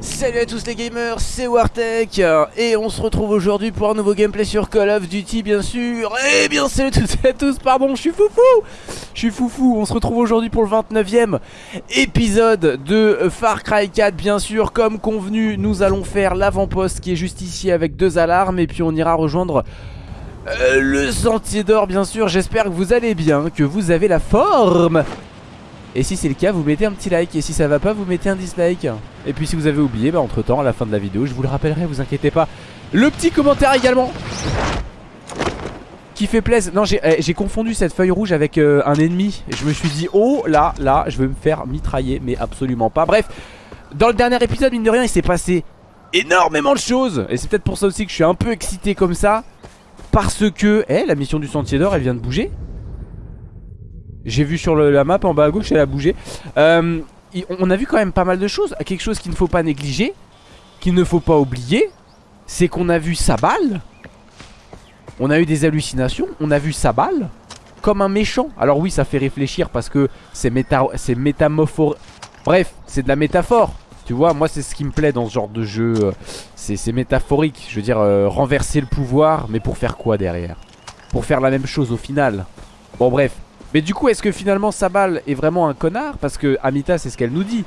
Salut à tous les gamers, c'est Wartech et on se retrouve aujourd'hui pour un nouveau gameplay sur Call of Duty bien sûr. Et bien salut à tous et à tous, pardon, je suis foufou. Je suis foufou, on se retrouve aujourd'hui pour le 29ème épisode de Far Cry 4 bien sûr. Comme convenu, nous allons faire l'avant-poste qui est juste ici avec deux alarmes et puis on ira rejoindre euh, le sentier d'or bien sûr. J'espère que vous allez bien, que vous avez la forme et si c'est le cas, vous mettez un petit like. Et si ça va pas, vous mettez un dislike. Et puis si vous avez oublié, bah entre temps, à la fin de la vidéo, je vous le rappellerai, vous inquiétez pas. Le petit commentaire également qui fait plaisir. Non, j'ai eh, confondu cette feuille rouge avec euh, un ennemi. Je me suis dit, oh là, là, je vais me faire mitrailler. Mais absolument pas. Bref, dans le dernier épisode, mine de rien, il s'est passé énormément de choses. Et c'est peut-être pour ça aussi que je suis un peu excité comme ça. Parce que, eh, la mission du sentier d'or, elle vient de bouger. J'ai vu sur la map en bas à gauche, elle a bougé. Euh, on a vu quand même pas mal de choses. Quelque chose qu'il ne faut pas négliger, qu'il ne faut pas oublier, c'est qu'on a vu sa balle. On a eu des hallucinations. On a vu sa balle comme un méchant. Alors oui, ça fait réfléchir parce que c'est méta métamophore. Bref, c'est de la métaphore. Tu vois, moi c'est ce qui me plaît dans ce genre de jeu. C'est métaphorique. Je veux dire, euh, renverser le pouvoir, mais pour faire quoi derrière? Pour faire la même chose au final. Bon bref, mais du coup est-ce que finalement Sabal est vraiment un connard? Parce que Amita c'est ce qu'elle nous dit.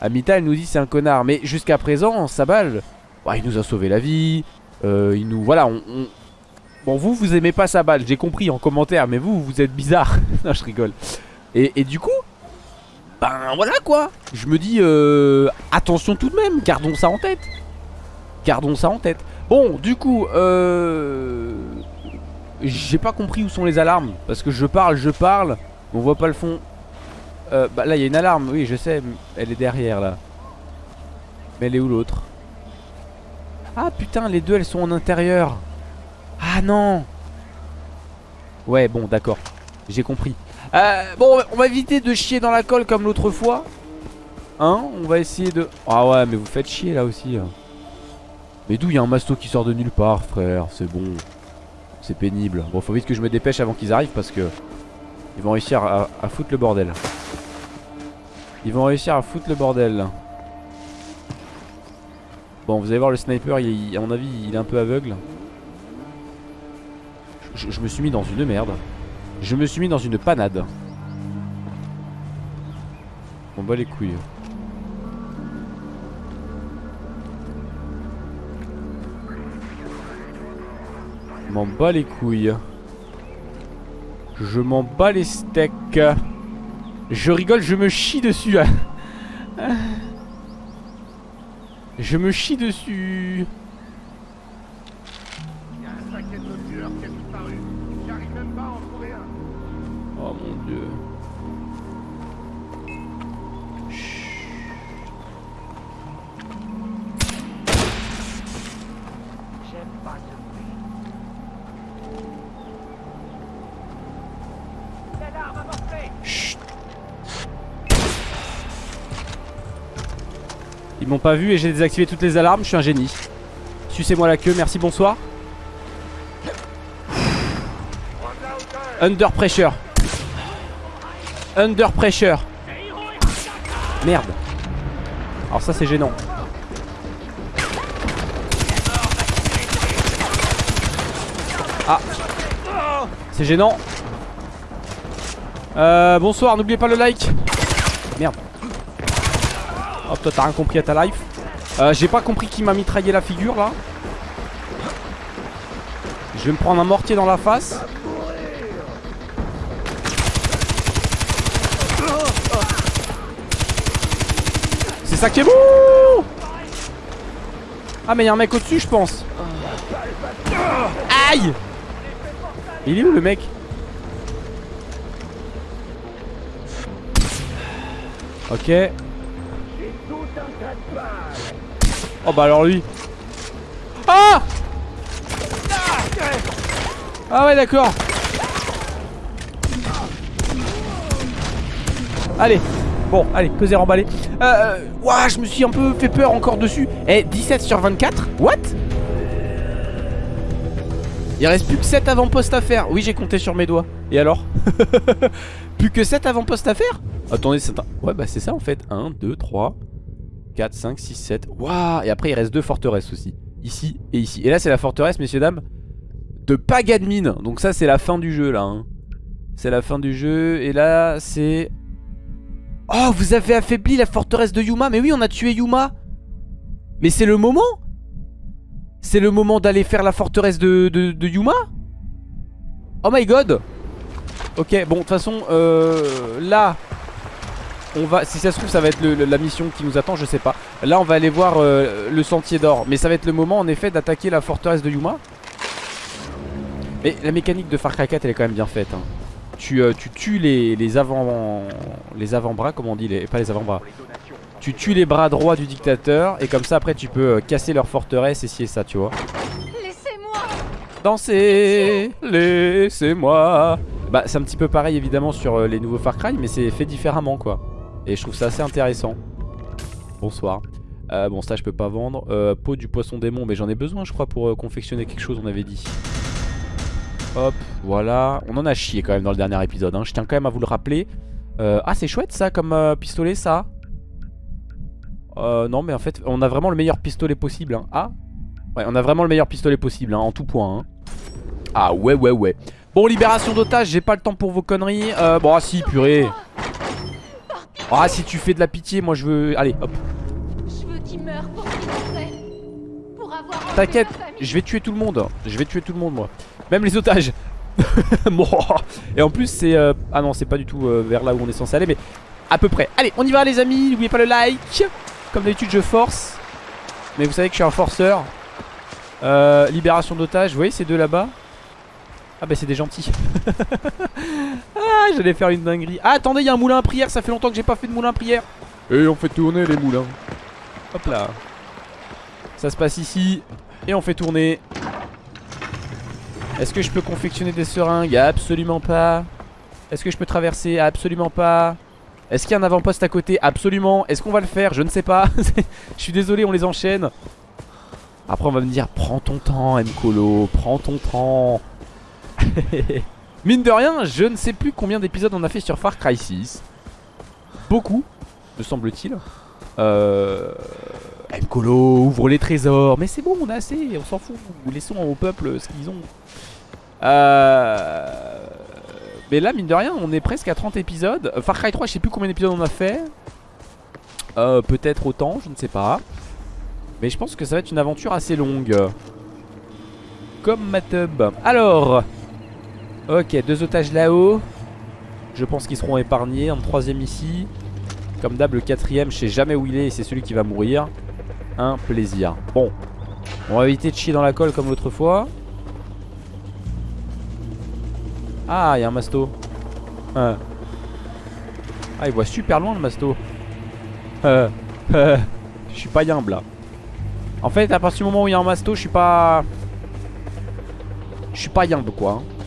Amita elle nous dit c'est un connard. Mais jusqu'à présent Sabal Il nous a sauvé la vie. Euh, Il nous... Voilà on, Bon vous vous aimez pas Sabal. J'ai compris en commentaire Mais vous vous êtes bizarre. Non je rigole. Et, et, du coup Ben voilà quoi. Je me dis euh, Attention tout de même. Gardons ça en tête. Gardons ça en tête. Bon du coup euh j'ai pas compris où sont les alarmes Parce que je parle, je parle On voit pas le fond. Euh, Bah là il y a une alarme, oui je sais Elle est derrière là. Mais elle est où l'autre? Ah putain les deux elles sont en intérieur. Ah non! Ouais bon d'accord. J'ai compris. Euh, Bon on va éviter de chier dans la colle comme l'autre fois. Hein On va essayer de... Ah ouais mais vous faites chier là aussi hein. Mais d'où il y a un masto qui sort de nulle part frère? C'est bon c'est pénible. Bon, faut vite que je me dépêche avant qu'ils arrivent parce que ils vont réussir à, foutre le bordel. Ils vont réussir à foutre le bordel. Bon, vous allez voir le sniper, à mon avis, il est un peu aveugle. Je, je me suis mis dans une merde. Je me suis mis dans une panade. On bat les couilles. M'en bats les couilles. Je m'en bats les steaks. Je rigole, je me chie dessus. je me chie dessus. Oh mon dieu. Ils m'ont pas vu et j'ai désactivé toutes les alarmes, je suis un génie. Sucez-moi la queue, merci, bonsoir. Under pressure. Under pressure. Merde. Alors ça c'est gênant. Ah. C'est gênant. Euh, bonsoir, n'oubliez pas le like. Oh toi t'as rien compris à ta life. Euh, J'ai pas compris qui m'a mitraillé la figure là. Je vais me prendre un mortier dans la face. C'est ça qui est bon. Ah mais y'a un mec au dessus je pense. Aïe. Il est où le mec? Ok Oh bah alors lui. Ah! Ah ouais d'accord. Allez. Bon allez que emballé. Euh, Ouah je me suis un peu fait peur encore dessus. Eh 17 sur 24 What? Il reste plus que 7 avant-postes à faire. Oui j'ai compté sur mes doigts. Et alors? Plus que 7 avant-postes à faire? Attendez, c'est. Ouais, bah c'est ça en fait. 1, 2, 3, 4, 5, 6, 7. Waouh Et après, il reste deux forteresses aussi. Ici et ici. Et là, c'est la forteresse, messieurs, dames, de Pagadmin. Donc ça, c'est la fin du jeu, là. Hein. C'est la fin du jeu. Et là, c'est... Oh, vous avez affaibli la forteresse de Yuma. Mais oui, on a tué Yuma. Mais c'est le moment C'est le moment d'aller faire la forteresse de, de Yuma Oh my god Ok, bon, de toute façon, euh, là, on va, si ça se trouve, ça va être la mission qui nous attend, je sais pas. Là, on va aller voir euh, le sentier d'or. Mais ça va être le moment, en effet, d'attaquer la forteresse de Yuma. Mais la mécanique de Far Cry 4, elle est quand même bien faite. Hein. Tu, euh, tu, tues les, les avant les avant-bras, comment on dit, les, pas les avant-bras. Tu tues les bras droits du dictateur et comme ça après tu peux euh, casser leur forteresse et si et ça, tu vois. Laissez-moi Danser, laissez-moi bah c'est un petit peu pareil évidemment sur les nouveaux Far Cry mais c'est fait différemment quoi Et je trouve ça assez intéressant Bonsoir euh, Bon ça je peux pas vendre euh, Peau du poisson démon mais j'en ai besoin je crois pour confectionner quelque chose on avait dit Hop voilà On en a chié quand même dans le dernier épisode hein. Je tiens quand même à vous le rappeler Ah c'est chouette ça comme pistolet ça Non mais en fait on a vraiment le meilleur pistolet possible hein. Ah Ouais on a vraiment le meilleur pistolet possible hein, en tout point. Ah ouais ouais ouais Bon, libération d'otage, j'ai pas le temps pour vos conneries. Euh, bon, ah si, purée. Ah, si tu fais de la pitié, moi je veux... Allez, hop. T'inquiète, je vais tuer tout le monde. Je vais tuer tout le monde, moi. Même les otages. Et en plus, c'est... Euh, ah non, c'est pas du tout euh, vers là où on est censé aller, mais à peu près. Allez, on y va, les amis. N'oubliez pas le like. Comme d'habitude, je force. Mais vous savez que je suis un forceur. Euh, libération d'otages. Vous voyez ces deux là-bas? Ah bah c'est des gentils. Ah j'allais faire une dinguerie. Ah attendez il y a un moulin à prière. Ça fait longtemps que j'ai pas fait de moulin à prière. Et on fait tourner les moulins. Hop là. Ça se passe ici. Et on fait tourner. Est-ce que je peux confectionner des seringues? Absolument pas. Est-ce que je peux traverser? Absolument pas. Est-ce qu'il y a un avant-poste à côté? Absolument. Est-ce qu'on va le faire? Je ne sais pas. Je suis désolé on les enchaîne. Après on va me dire Prends ton temps Mkolo. Prends ton temps Mine de rien, je ne sais plus combien d'épisodes on a fait sur Far Cry 6. Beaucoup, me semble-t-il. Euh... Mkolo, ouvre les trésors. Mais c'est bon, on a assez, on s'en fout. Laissons au peuple ce qu'ils ont. Euh... Mais là, mine de rien, on est presque à 30 épisodes. Far Cry 3, je sais plus combien d'épisodes on a fait. Euh, Peut-être autant, je ne sais pas. Mais je pense que ça va être une aventure assez longue. Comme ma tub. Alors, Ok, deux otages là-haut. Je pense qu'ils seront épargnés. Un troisième ici. Comme d'hab, le quatrième, je sais jamais où il est et c'est celui qui va mourir. Un plaisir. Bon, on va éviter de chier dans la colle comme l'autre fois. Ah, il y a un masto. Ah, il voit super loin le masto. Euh, euh, je suis pas yimbe là. En fait, à partir du moment où il y a un masto, je suis pas... Je suis pas yimbe quoi. Hein.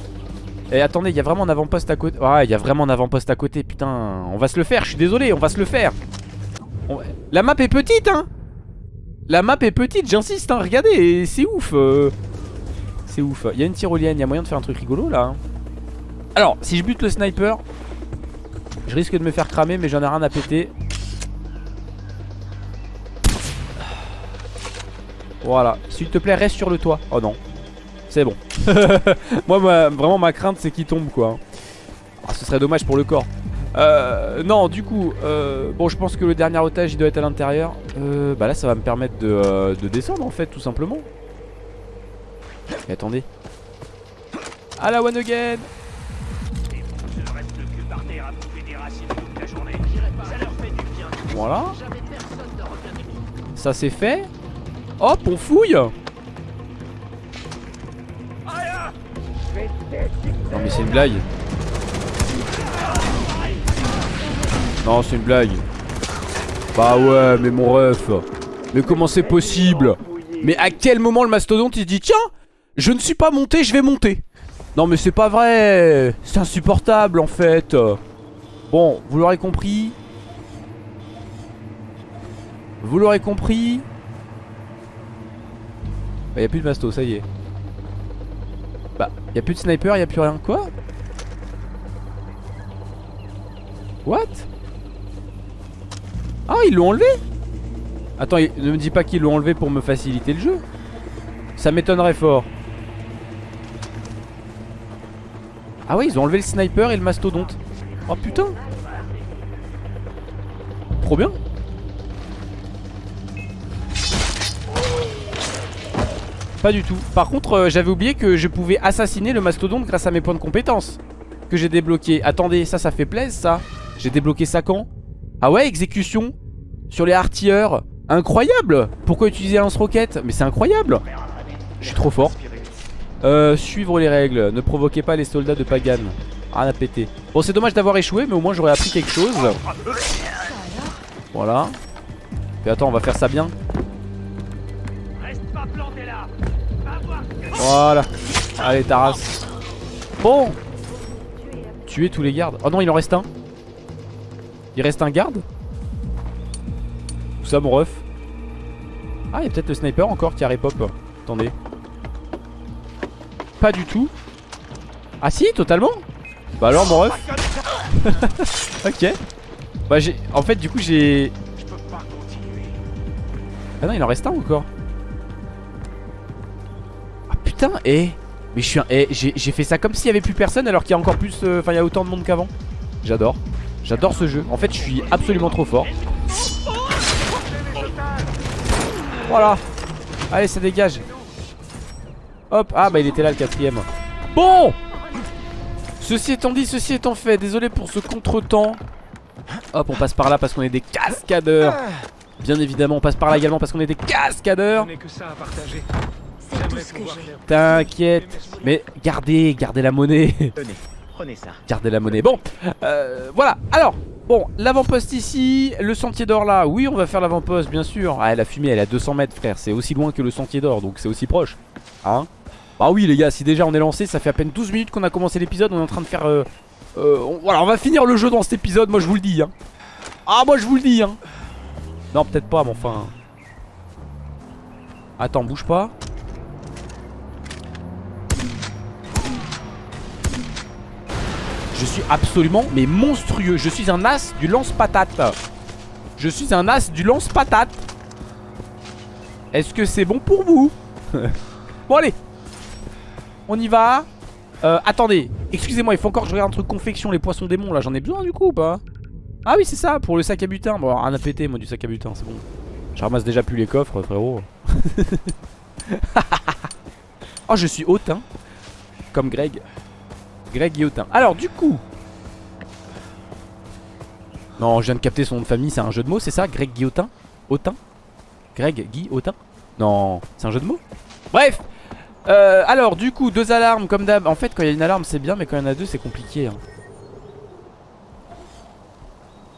Et attendez, il y a vraiment un avant-poste à côté. Ouais, il y a vraiment un avant-poste à côté. Putain, on va se le faire. Je suis désolé, on va se le faire. La map est petite, hein. La map est petite, j'insiste, hein. Regardez, c'est ouf. Euh. C'est ouf. Il y a une tyrolienne, il y a moyen de faire un truc rigolo là. Hein. Alors, si je bute le sniper, je risque de me faire cramer, mais j'en ai rien à péter. Voilà. S'il te plaît, reste sur le toit. Oh non. C'est bon. Moi, vraiment, ma crainte, c'est qu'il tombe, quoi. Ah, ce serait dommage pour le corps. Euh, non, du coup, euh, bon, je pense que le dernier otage, il doit être à l'intérieur. Euh, bah là, ça va me permettre de, euh, de, descendre, en fait, tout simplement. Mais attendez. À la one again Voilà. Ça c'est fait. Hop, on fouille Non mais c'est une blague. Non c'est une blague. Bah ouais mais mon ref. Mais comment c'est possible? Mais à quel moment le mastodonte il se dit Tiens je ne suis pas monté je vais monter. Non mais c'est pas vrai. C'est insupportable en fait. Bon vous l'aurez compris. Vous l'aurez compris. Bah y'a plus de masto ça y est bah, y a plus de sniper, y a plus rien. Quoi? What? Ah ils l'ont enlevé? Attends ne me dis pas qu'ils l'ont enlevé pour me faciliter le jeu. Ça m'étonnerait fort. Ah ouais ils ont enlevé le sniper et le mastodonte. Oh putain. Trop bien Pas du tout. Par contre euh, j'avais oublié que je pouvais assassiner le mastodonte grâce à mes points de compétence Que j'ai débloqué Attendez ça ça fait plaisir ça. J'ai débloqué ça quand? Ah ouais exécution Sur les artilleurs Incroyable! Pourquoi utiliser lance-roquette? Mais c'est incroyable! Je suis trop fort. Euh, Suivre les règles. Ne provoquez pas les soldats de Pagan. Rien à péter Bon c'est dommage d'avoir échoué mais au moins j'aurais appris quelque chose. Voilà. Et attends on va faire ça bien Voilà. Allez Taras. Bon. Tuer tous les gardes. Oh non il en reste un. Il reste un garde. Où ça mon ref. Ah il y a peut-être le sniper encore qui a repop Attendez. Pas du tout. Ah si totalement. Bah alors mon ref. Ok. Bah j'ai En fait du coup j'ai Ah non il en reste un encore et Mais je suis un... J'ai fait ça comme s'il y avait plus personne alors qu'il y a encore plus... Euh, enfin il y a autant de monde qu'avant. J'adore. J'adore ce jeu. En fait je suis absolument trop fort. Voilà. Allez ça dégage. Hop. Ah bah il était là le quatrième. Bon! Ceci étant dit, ceci étant fait Désolé pour ce contretemps. Hop on passe par là parce qu'on est des cascadeurs. Bien évidemment on passe par là également parce qu'on est des cascadeurs T'inquiète. Mais gardez, gardez la monnaie. prenez ça. Gardez la monnaie. Bon, euh, voilà. Alors, bon, l'avant-poste ici, le sentier d'or là. Oui, on va faire l'avant-poste, bien sûr. Ah, la fumée, elle est à 200 mètres, frère. C'est aussi loin que le sentier d'or, donc c'est aussi proche. Hein? Bah oui, les gars, si déjà on est lancé, ça fait à peine 12 minutes qu'on a commencé l'épisode. On est en train de faire... Euh, euh, voilà, on va finir le jeu dans cet épisode, moi je vous le dis. Hein. Ah, moi je vous le dis. Hein. Non, peut-être pas, mais enfin... Attends, bouge pas. Je suis absolument mais monstrueux. Je suis un as du lance-patate. Je suis un as du lance-patate. Est-ce que c'est bon pour vous Bon allez. On y va. Euh, Attendez. Excusez-moi il faut encore que je regarde un truc confection Les poissons démons là. J'en ai besoin du coup ou pas Ah oui c'est ça pour le sac à butin. Bon rien à moi du sac à butin c'est bon. Je ramasse déjà plus les coffres frérot. Oh je suis hautain Comme Greg Greg Guillotin. Alors du coup. Non je viens de capter son nom de famille C'est un jeu de mots c'est ça Greg Guillotin? Autin? Greg Guy Non c'est un jeu de mots? Bref. Euh, Alors du coup deux alarmes comme d'hab. En fait quand il y a une alarme c'est bien Mais quand il y en a deux c'est compliqué hein.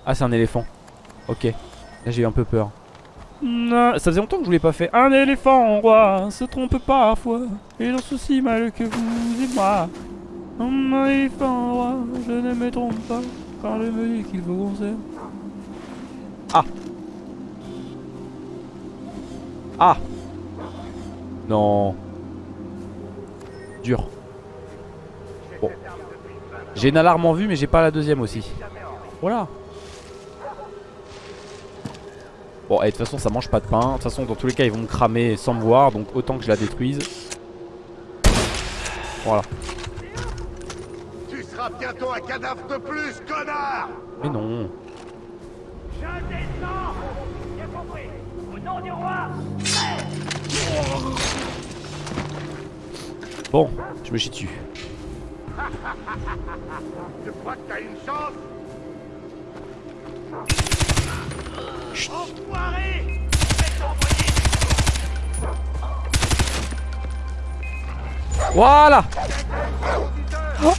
Ah c'est un éléphant. Ok. Là j'ai eu un peu peur. Ça faisait longtemps que je voulais pas fait Un éléphant roi se trompe parfois. Et en souci mal que vous et moi mon éléphant je ne me trompe pas quand je me dis qu'il faut qu'on. Ah. Ah. Non. Dur. Bon. J'ai une alarme en vue mais j'ai pas la deuxième aussi. Voilà. Bon et de toute façon ça mange pas de pain. De toute façon dans tous les cas ils vont me cramer sans me voir Donc autant que je la détruise. Voilà bientôt un cadavre de plus, connard Mais non. Je descends J'ai compris Au nom du roi Bon, je me chie dessus. tu crois que t'as une chance Chut. Enfoiré Voilà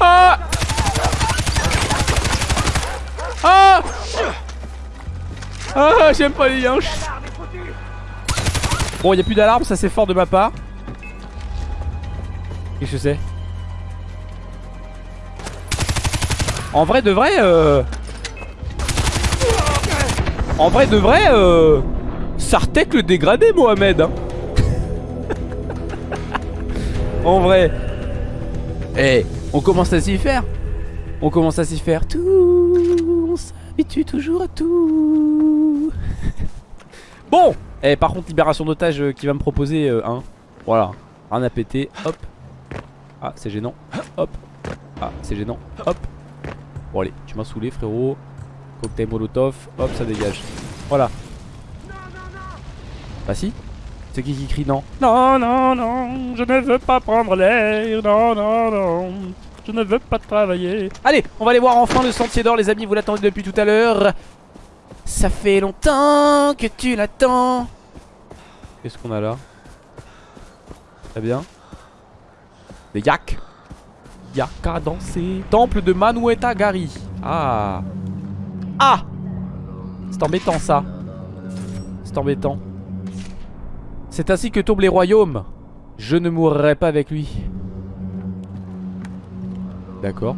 ah ah Ah j'aime pas les yinches Bon il a plus d'alarme ça c'est fort de ma part. Qu'est-ce que c'est? En vrai de vrai euh... En vrai de vrai euh... Sartek le dégradé Mohamed hein. En vrai. Eh on commence à s'y faire. On commence à s'y faire tout on s'habitue toujours à tout. Bon Et par contre libération d'otage euh, qui va me proposer euh, un. Voilà Rien à péter Hop. Ah c'est gênant. Hop. Ah c'est gênant. Hop. Bon allez tu m'as saoulé frérot. Cocktail molotov Hop ça dégage. Voilà. Bah si. C'est qui qui crie non? Non non non Je ne veux pas prendre l'air. Non non non Je ne veux pas travailler Allez on va aller voir enfin le sentier d'or les amis Vous l'attendez depuis tout à l'heure ça fait longtemps que tu l'attends. Qu'est-ce qu'on a là? Très bien. Des yaks. Yak à danser. Temple de Manueta Gari. Ah. Ah C'est embêtant ça. C'est embêtant. C'est ainsi que tombent les royaumes. Je ne mourrai pas avec lui. D'accord.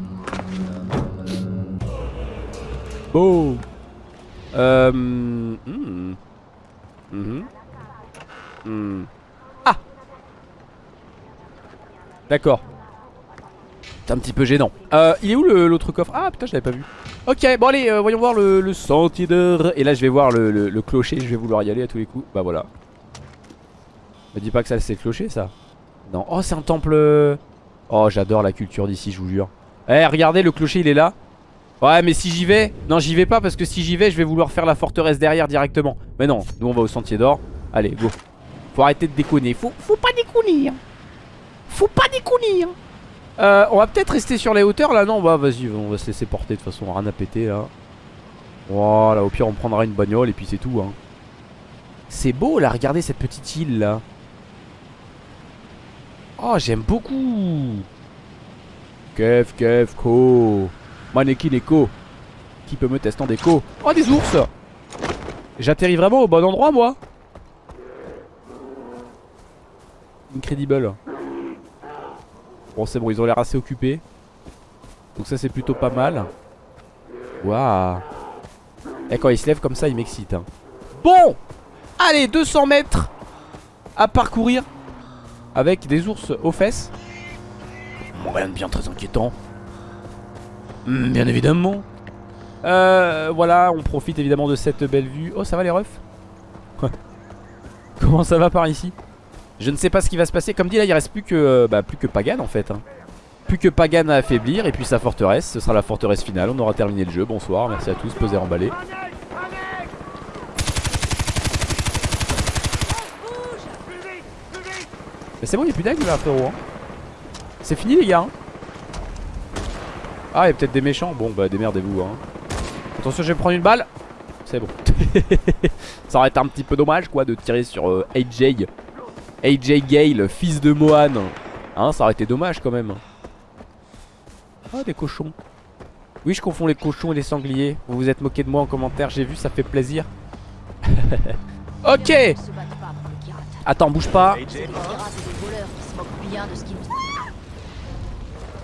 Oh euh... Hmm. Mhm. Hmm. Ah D'accord. C'est un petit peu gênant. Euh, il est où l'autre coffre? Ah putain je l'avais pas vu. Ok bon allez euh, voyons voir le, sentier d'or Et là je vais voir le, clocher Je vais vouloir y aller à tous les coups Bah voilà Me dis pas que ça c'est le clocher ça Non Oh c'est un temple Oh j'adore la culture d'ici je vous jure. Eh regardez le clocher il est là. Ouais mais si j'y vais Non j'y vais pas parce que si j'y vais je vais vouloir faire la forteresse derrière directement. Mais non nous on va au sentier d'or. Allez go. Faut arrêter de déconner. Faut, pas déconner hein. Faut pas déconner hein. euh, On va peut-être rester sur les hauteurs là non? Bah vas-y on va se laisser porter de toute façon rien à péter là Voilà au pire on prendra une bagnole et puis c'est tout hein. C'est beau là regardez cette petite île là Oh j'aime beaucoup. Kev Kev Ko. Maneki Neko. Qui peut me tester en déco? Oh des ours. J'atterris vraiment au bon endroit moi. Incredible. Bon c'est bon ils ont l'air assez occupés. Donc ça c'est plutôt pas mal. Waouh. Et quand ils se lèvent comme ça ils m'excitent hein. Bon. Allez 200 mètres À parcourir Avec des ours aux fesses rien de bien très inquiétant Hmm, bien évidemment. Euh, voilà, on profite évidemment de cette belle vue. Oh, ça va les refs Comment ça va par ici Je ne sais pas ce qui va se passer. Comme dit là, il reste plus que, euh, bah, plus que Pagan en fait. Hein. Plus que Pagan à affaiblir et puis sa forteresse. Ce sera la forteresse finale. On aura terminé le jeu. Bonsoir, merci à tous. Peser emballé. Mais c'est bon, il n'y a plus d'aigle là, frérot. Hein. C'est fini, les gars. Hein. Ah, il y a peut-être des méchants. Bon, bah démerdez-vous. Hein. Attention, je vais prendre une balle. C'est bon. Ça aurait été un petit peu dommage, quoi, de tirer sur euh, AJ. AJ Gale, fils de Mohan. Hein, ça aurait été dommage quand même. Ah, des cochons. Oui, je confonds les cochons et les sangliers. Vous vous êtes moqué de moi en commentaire, j'ai vu, ça fait plaisir. ok Attends, bouge pas.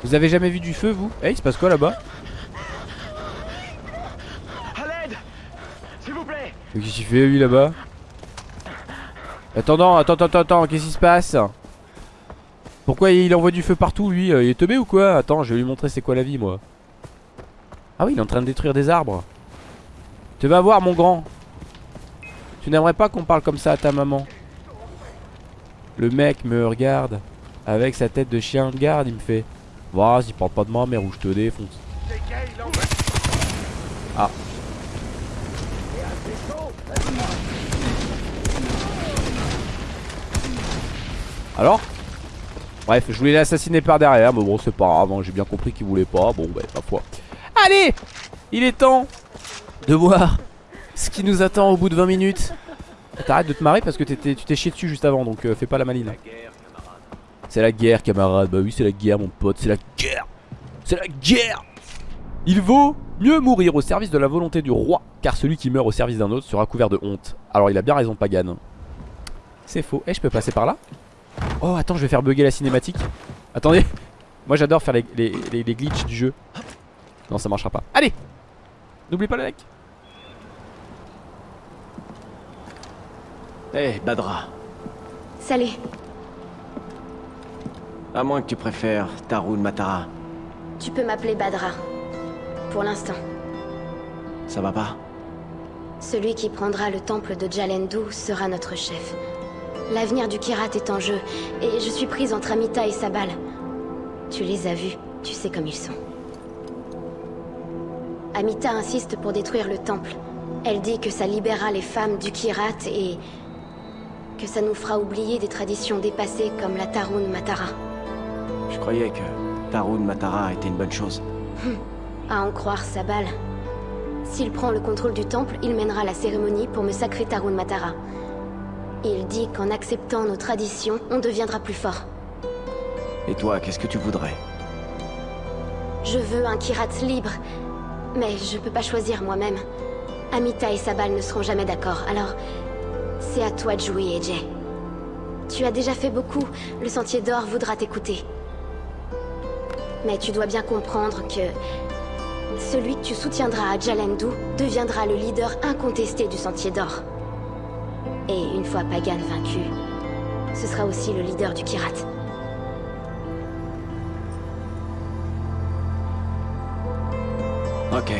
Vous avez jamais vu du feu vous? Eh il se passe quoi là-bas? Qu'est-ce qu'il fait lui là-bas? Attends, attends, attends, attends, qu'est-ce qui se passe? Pourquoi il envoie du feu partout lui? Il est teubé ou quoi? Attends, je vais lui montrer c'est quoi la vie moi. Ah oui, il est en train de détruire des arbres. Tu vas voir mon grand. Tu n'aimerais pas qu'on parle comme ça à ta maman? Le mec me regarde avec sa tête de chien de garde, il me fait Vas-y, parle pas de ma mère ou je te défonce. Ah. Alors? Bref, je voulais l'assassiner par derrière, mais bon, c'est pas grave, hein, j'ai bien compris qu'il voulait pas. Bon, bah, pas foi. Allez Il est temps de voir ce qui nous attend au bout de 20 minutes. T'arrêtes de te marrer parce que tu t'es chié dessus juste avant, donc euh, fais pas la maline. C'est la guerre camarade. Bah oui c'est la guerre mon pote C'est la guerre. C'est la guerre. Il vaut mieux mourir au service de la volonté du roi Car celui qui meurt au service d'un autre sera couvert de honte. Alors il a bien raison Pagan. C'est faux. Eh je peux passer par là? Oh attends je vais faire bugger la cinématique. Attendez. Moi j'adore faire les, les, glitches du jeu. Non ça marchera pas. Allez! N'oublie pas le like Eh hey, Badra Salut à moins que tu préfères Tarun Matara. Tu peux m'appeler Badra. Pour l'instant. Ça va pas? Ce Celui qui prendra le temple de Jalendu sera notre chef. L'avenir du Kirat est en jeu, et je suis prise entre Amita et Sabal. Tu les as vus, tu sais comme ils sont. Amita insiste pour détruire le temple. Elle dit que ça libérera les femmes du Kirat et... que ça nous fera oublier des traditions dépassées comme la Tarun Matara. Je croyais que Tarun Matara était une bonne chose. À en croire Sabal. S'il prend le contrôle du temple, il mènera la cérémonie pour me sacrer Tarun Matara. Il dit qu'en acceptant nos traditions, on deviendra plus fort. Et toi, qu'est-ce que tu voudrais? Je veux un Kirat libre, mais je peux pas choisir moi-même. Amita et Sabal ne seront jamais d'accord, alors c'est à toi de jouer, AJ. Tu as déjà fait beaucoup, le Sentier d'Or voudra t'écouter. Mais tu dois bien comprendre que celui que tu soutiendras à Jalendu deviendra le leader incontesté du Sentier d'Or. Et une fois Pagan vaincu, ce sera aussi le leader du Kirat. Ok.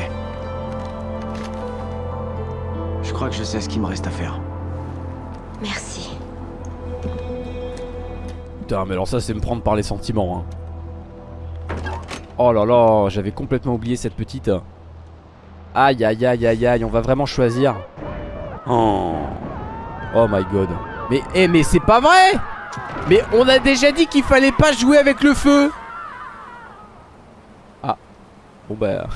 Je crois que je sais ce qu'il me reste à faire. Merci. Putain, mais alors ça, c'est me prendre par les sentiments. Hein. Oh là là, j'avais complètement oublié cette petite. Aïe, aïe, aïe, aïe, aïe, on va vraiment choisir. Oh, oh my god. Mais, eh, mais c'est pas vrai Mais on a déjà dit qu'il fallait pas jouer avec le feu Ah, bon bah...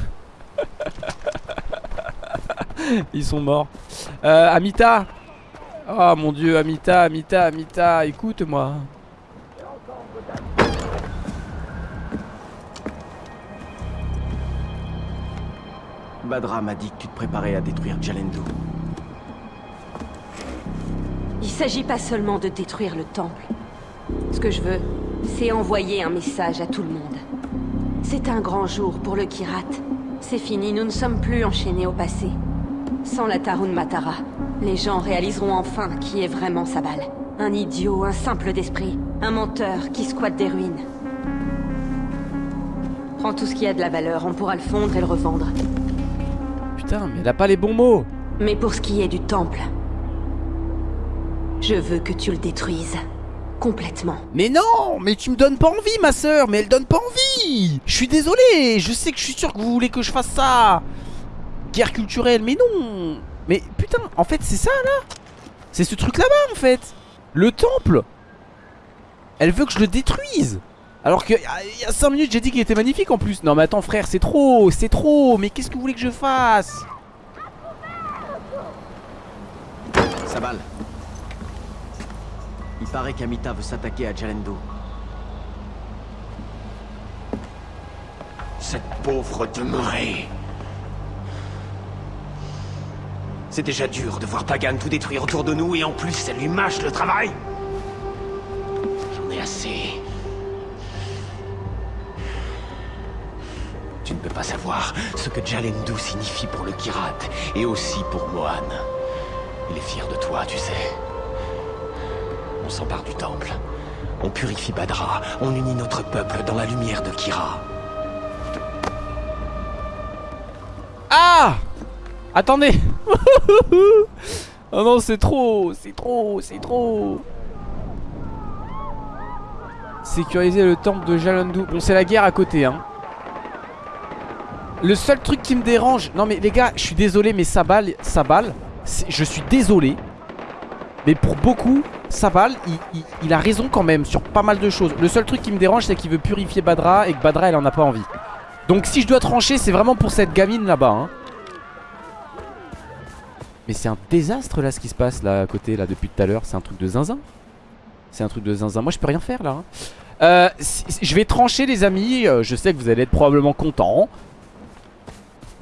Ils sont morts. Euh, Amita Oh mon dieu, Amita, Amita, Amita, écoute-moi. Badra m'a dit que tu te préparais à détruire Jalendu. Il s'agit pas seulement de détruire le temple. Ce que je veux, c'est envoyer un message à tout le monde. C'est un grand jour pour le Kirat. C'est fini, nous ne sommes plus enchaînés au passé. Sans la Tarun Matara, les gens réaliseront enfin qui est vraiment Sabal. Un idiot, un simple d'esprit, un menteur qui squatte des ruines. Prends tout ce qui a de la valeur, on pourra le fondre et le revendre. Putain, mais elle a pas les bons mots Mais pour ce qui est du temple, je veux que tu le détruises. Complètement. Mais non, mais tu me donnes pas envie ma soeur, mais elle donne pas envie Je suis désolé, je sais que je suis sûr que vous voulez que je fasse ça Guerre culturelle, mais non Mais putain, en fait c'est ça là. C'est ce truc là-bas en fait. Le temple. Elle veut que je le détruise. Alors qu'il y a 5 minutes j'ai dit qu'il était magnifique en plus. Non mais attends frère c'est trop C'est trop. Mais qu'est-ce que vous voulez que je fasse? Sabal. Il paraît qu'Amita veut s'attaquer à Jalendu. Cette pauvre demeurée. C'est déjà dur de voir Pagan tout détruire autour de nous et en plus elle lui mâche le travail. J'en ai assez. Tu ne peux pas savoir ce que Jalendu signifie pour le Kirat et aussi pour Mohan. Il est fier de toi, tu sais. On s'empare du temple. On purifie Badra. On unit notre peuple dans la lumière de Kira. Ah Attendez Oh non c'est trop C'est trop C'est trop. Sécuriser le temple de Jalandu Bon c'est la guerre à côté hein. Le seul truc qui me dérange Non mais les gars je suis désolé mais Sabal Sabal Je suis désolé Mais pour beaucoup Sabal il, il, il a raison quand même sur pas mal de choses. Le seul truc qui me dérange c'est qu'il veut purifier Badra Et que Badra elle en a pas envie. Donc si je dois trancher c'est vraiment pour cette gamine là-bas hein. Mais c'est un désastre là ce qui se passe là à côté là depuis tout à l'heure. C'est un truc de zinzin. C'est un truc de zinzin. Moi je peux rien faire là hein. euh, Je vais trancher les amis. Euh, Je sais que vous allez être probablement contents.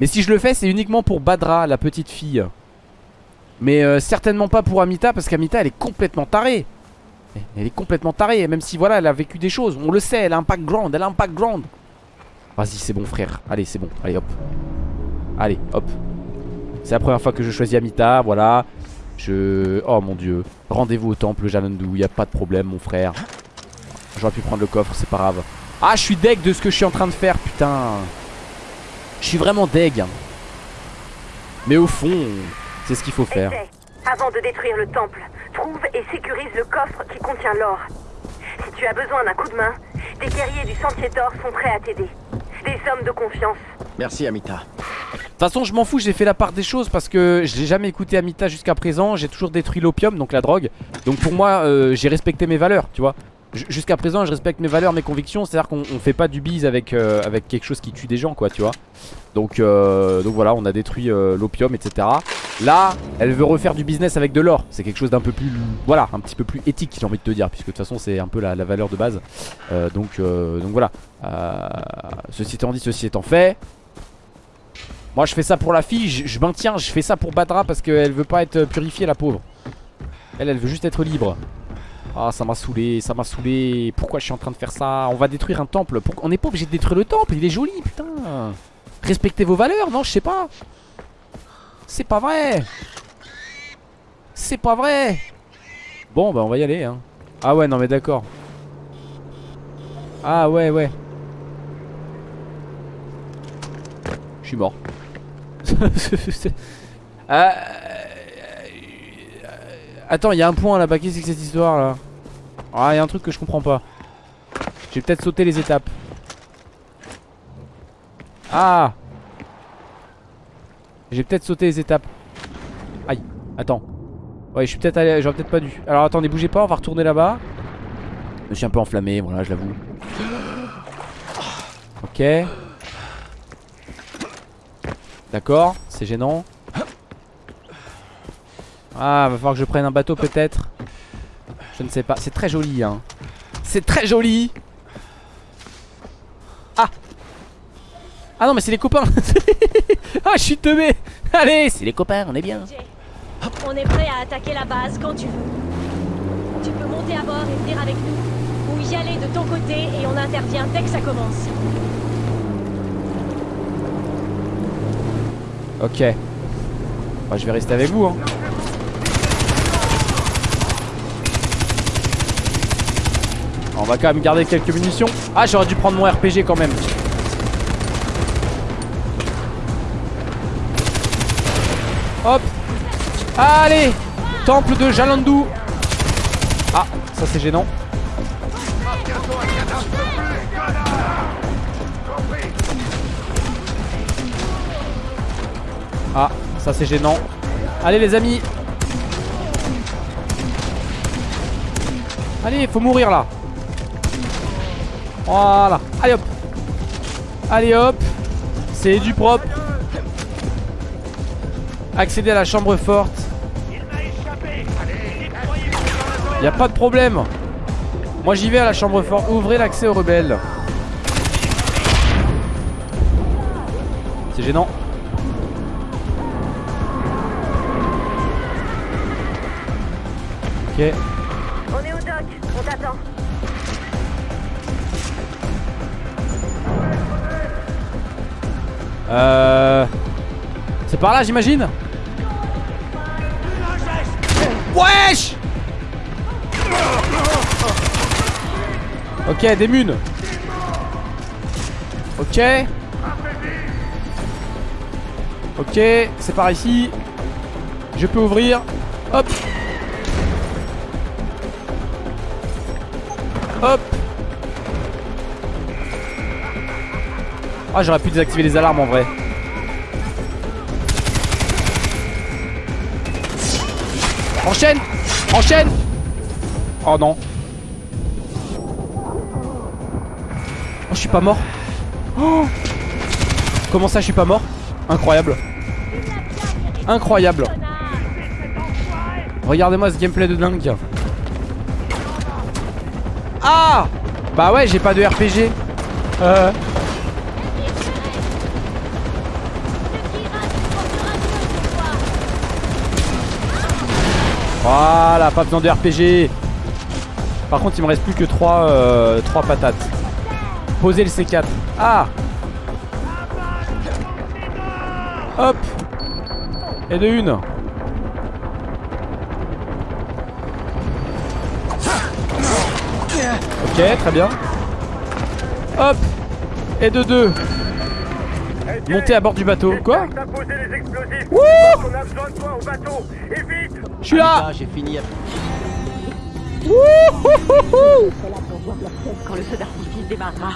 Mais si je le fais c'est uniquement pour Badra la petite fille. Mais euh, certainement pas pour Amita Parce qu'Amita elle est complètement tarée. Elle est complètement tarée Même si voilà elle a vécu des choses. On le sait elle a un background Elle a un Vas-y c'est bon frère. Allez c'est bon. Allez hop. Allez hop C'est la première fois que je choisis Amita Voilà. Je... Oh mon dieu. Rendez-vous au temple Jalandu Il a pas de problème mon frère. J'aurais pu prendre le coffre c'est pas grave. Ah je suis deg de ce que je suis en train de faire Putain. Je suis vraiment deg. Mais au fond C'est ce qu'il faut faire. Avant de détruire le temple, trouve et sécurise le coffre qui contient l'or. Si tu as besoin d'un coup de main, des guerriers du Sentier d'Or sont prêts à t'aider. Des hommes de confiance. Merci, Amita. De toute façon je m'en fous j'ai fait la part des choses parce que je n'ai jamais écouté Amita jusqu'à présent. J'ai toujours détruit l'opium donc la drogue. Donc pour moi euh, j'ai respecté mes valeurs tu vois. Jusqu'à présent je respecte mes valeurs mes convictions. C'est à dire qu'on on fait pas du bise avec, euh, avec quelque chose qui tue des gens quoi tu vois. Donc, euh, donc voilà on a détruit l'opium etc Là elle veut refaire du business avec de l'or. C'est quelque chose d'un peu plus Voilà un petit peu plus éthique j'ai envie de te dire Puisque de toute façon c'est un peu la, la valeur de base. Donc, donc voilà Ceci étant dit ceci étant fait moi je fais ça pour la fille, je, je maintiens, je fais ça pour Badra parce qu'elle veut pas être purifiée la pauvre. Elle, elle veut juste être libre. Ah ça m'a saoulé, ça m'a saoulé. Pourquoi je suis en train de faire ça? On va détruire un temple. On n'est pas obligé de détruire le temple, il est joli putain. Respectez vos valeurs, non je sais pas. C'est pas vrai. C'est pas vrai. Bon bah on va y aller hein. Ah ouais non mais d'accord. Ah ouais ouais. Je suis mort. Euh, Attends, il y a un point là-bas. Qu'est-ce que cette histoire là Ah, il y a un truc que je comprends pas. J'ai peut-être sauté les étapes. Ah J'ai peut-être sauté les étapes. Aïe, attends. Ouais, je suis peut-être allé. J'aurais peut-être pas dû. Alors attendez, bougez pas, on va retourner là-bas. Je me suis un peu enflammé, voilà, je l'avoue. Ok. D'accord, c'est gênant. Ah, va falloir que je prenne un bateau peut-être. Je ne sais pas. C'est très joli, hein. C'est très joli. Ah. Ah non, mais c'est les copains. ah, je suis teubé. Allez, c'est les copains, on est bien. On est prêt à attaquer la base quand tu veux. Tu peux monter à bord et venir avec nous. Ou y aller de ton côté et on intervient dès que ça commence. Ok. Je vais rester avec vous. Hein. On va quand même garder quelques munitions. Ah, j'aurais dû prendre mon RPG quand même. Hop. Allez. Temple de Jalandu. Ah, ça c'est gênant. Ça c'est gênant. Allez les amis. Allez, faut mourir là. Voilà. Allez hop. Allez hop. C'est du propre. Accéder à la chambre forte. Y a pas de problème. Moi j'y vais à la chambre forte. Ouvrez l'accès aux rebelles. C'est gênant. Ok. On est au dock, on t'attend. Euh... C'est par là j'imagine? Wesh! Ok des munes. Ok. Ok c'est par ici. Je peux ouvrir. Hop Ah j'aurais pu désactiver les alarmes en vrai. Enchaîne! Enchaîne! Oh non. Oh je suis pas mort. Oh! Comment ça je suis pas mort? Incroyable. Incroyable. Regardez-moi ce gameplay de dingue. Ah! Bah ouais j'ai pas de RPG Euh Voilà, pas besoin de RPG. Par contre, il me reste plus que 3 trois patates. Posez le C4. Ah Hop Et de une. Ok, très bien. Hop Et de deux. Monter à bord du bateau. Quoi Wouh Je suis là j'ai fini. Quand le feu d'artifice démarrera.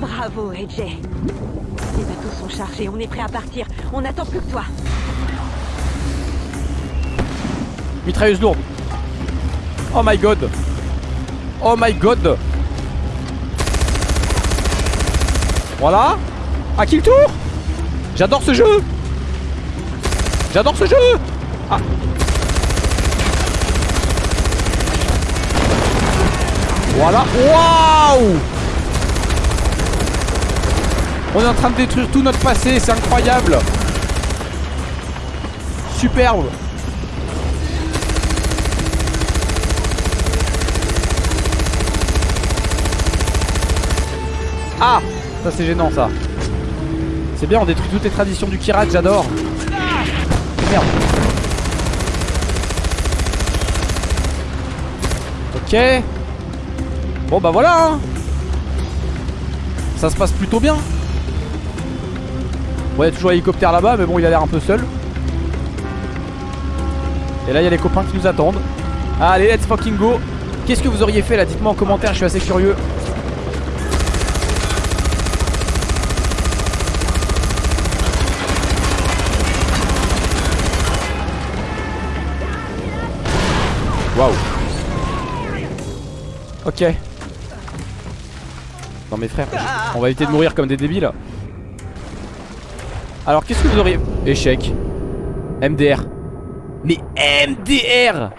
Bravo, AJ. Les bateaux sont chargés, on est prêt à partir. On n'attend plus que toi. Mitrailleuse lourde. Oh my god. Oh my god. Voilà. À qui le tour? J'adore ce jeu. J'adore ce jeu. Ah. Voilà. Waouh On est en train de détruire tout notre passé, c'est incroyable. Superbe. Ah Ça c'est gênant ça C'est bien on détruit toutes les traditions du Kirat j'adore Merde Ok Bon bah voilà hein. Ça se passe plutôt bien. Bon il y a toujours l'hélicoptère là-bas mais bon il a l'air un peu seul. Et là il y a les copains qui nous attendent. Allez let's fucking go. Qu'est-ce que vous auriez fait là? Dites-moi en commentaire je suis assez curieux. Waouh. Ok Non mes frères On va éviter de mourir comme des débiles. Alors qu'est-ce que vous auriez Échec. MDR Mais MDR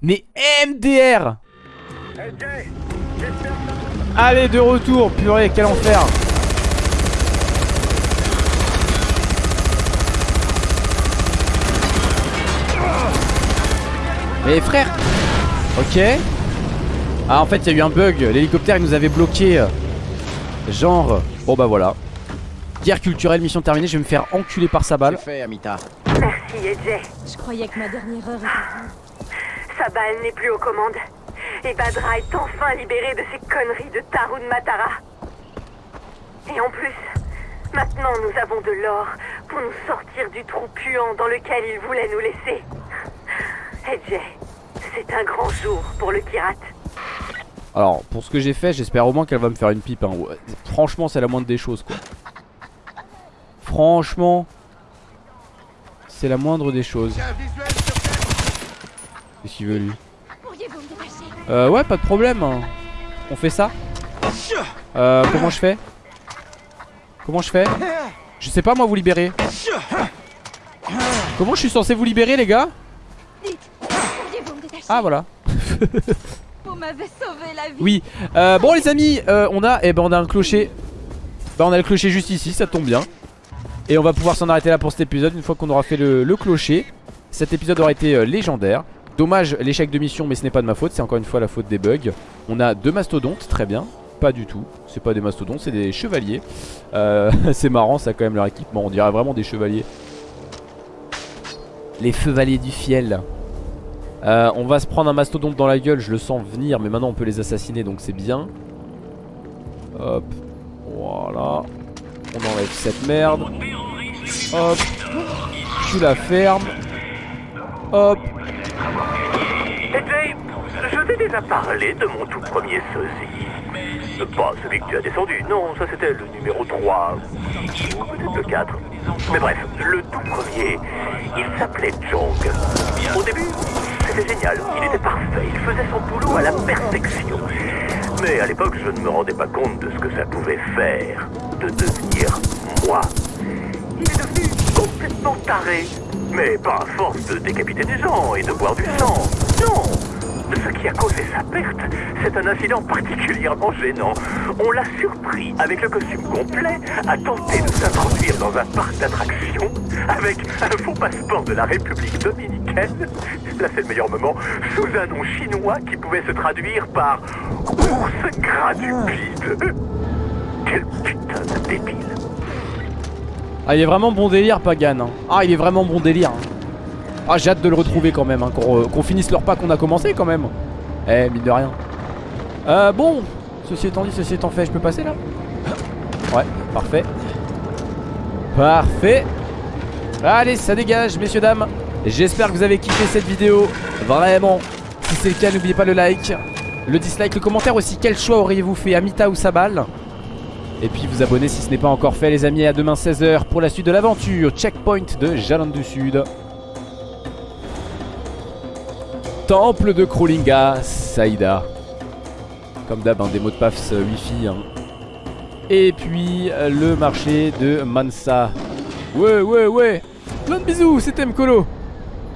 Mais MDR Allez de retour Purée quel enfer. Mais frère Ok Ah en fait il y a eu un bug L'hélicoptère il nous avait bloqué Genre Bon bah voilà Guerre culturelle mission terminée Je vais me faire enculer par sa balle fait, Amita. Merci, AJ. Je croyais que ma dernière heure était venue. Sabal n'est plus aux commandes. Et Badra est enfin libéré de ces conneries de Tarun Matara. Et en plus, maintenant nous avons de l'or pour nous sortir du trou puant dans lequel il voulait nous laisser. AJ, c'est un grand jour pour le Kirat. Alors pour ce que j'ai fait j'espère au moins qu'elle va me faire une pipe hein. Franchement c'est la moindre des choses Franchement C'est la moindre des choses. Qu'est-ce qu'il veut lui? Euh ouais pas de problème On fait ça? Euh comment je fais? Comment je fais? Je sais pas moi vous libérer. Comment je suis censé vous libérer les gars? Ah voilà Sauvé la vie. Oui. Euh, Bon les amis euh, On a eh ben on a un clocher. Bah on a le clocher juste ici ça tombe bien. Et on va pouvoir s'en arrêter là pour cet épisode Une fois qu'on aura fait le, clocher. Cet épisode aura été euh, légendaire. Dommage l'échec de mission mais ce n'est pas de ma faute C'est encore une fois la faute des bugs. On a deux mastodontes très bien. Pas du tout. C'est pas des mastodontes c'est des chevaliers. C'est marrant ça quand même leur équipement. On dirait vraiment des chevaliers. Les chevaliers du fiel euh, on va se prendre un mastodonte dans la gueule, je le sens venir, mais maintenant on peut les assassiner donc c'est bien. Hop, voilà. On enlève cette merde. Hop, tu la fermes. Hop, AJ, je t'ai déjà parlé de mon tout premier sosie. Pas celui que tu as descendu, non, ça c'était le numéro 3. Ou peut-être le 4. Mais bref, le tout premier, il s'appelait Jong. Au début, c'était génial, il était parfait, il faisait son boulot à la perfection. Mais à l'époque, je ne me rendais pas compte de ce que ça pouvait faire, de devenir moi. Il est devenu complètement taré. Mais pas à force de décapiter des gens et de boire du sang. Non Ce qui a causé sa perte, c'est un incident particulièrement gênant. On l'a surpris avec le costume complet à tenter de s'introduire dans un parc d'attractions avec un faux passeport de la République dominicaine. Là, c'est le meilleur moment. Sous un nom chinois qui pouvait se traduire par ours gradupide. Quel putain de débile. Ah il est vraiment bon délire Pagan hein. Ah il est vraiment bon délire hein. Ah j'ai hâte de le retrouver quand même hein, Qu'on finisse leur pas qu'on a commencé quand même. Eh mine de rien. Euh, Bon Ceci étant dit, ceci étant fait, je peux passer là? Ouais, parfait. Parfait. Allez, ça dégage, messieurs, dames. J'espère que vous avez kiffé cette vidéo. Vraiment Si c'est le cas, n'oubliez pas le like Le dislike, le commentaire aussi. Quel choix auriez-vous fait, Amita ou Sabal? Et puis vous abonner si ce n'est pas encore fait les amis. À demain 16h pour la suite de l'aventure Checkpoint de Jalan du Sud Temple de Krolinga, Saïda. Comme d'hab, hein, des mots de passe euh, wifi hein. Et puis euh, le marché de Mansa. Ouais ouais ouais. Plein de bisous, c'était Mkolo.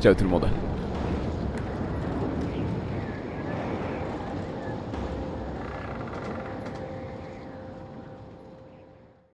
Ciao tout le monde